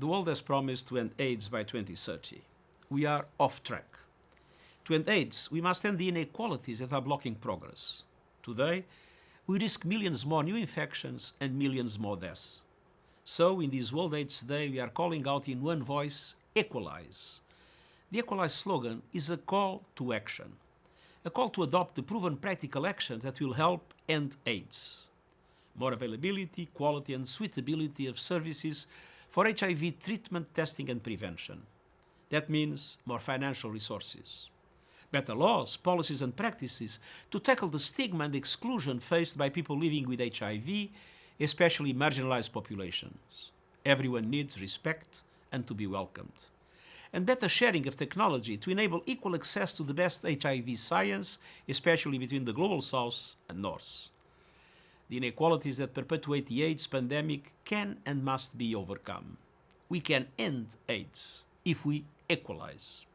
The world has promised to end AIDS by 2030. We are off track. To end AIDS, we must end the inequalities that are blocking progress. Today, we risk millions more new infections and millions more deaths. So, in this World AIDS Day, we are calling out in one voice, Equalize. The Equalize slogan is a call to action, a call to adopt the proven practical actions that will help end AIDS. More availability, quality and suitability of services for HIV treatment, testing and prevention. That means more financial resources. Better laws, policies and practices to tackle the stigma and exclusion faced by people living with HIV, especially marginalized populations. Everyone needs respect and to be welcomed. And better sharing of technology to enable equal access to the best HIV science, especially between the Global South and North. The inequalities that perpetuate the AIDS pandemic can and must be overcome. We can end AIDS if we equalize.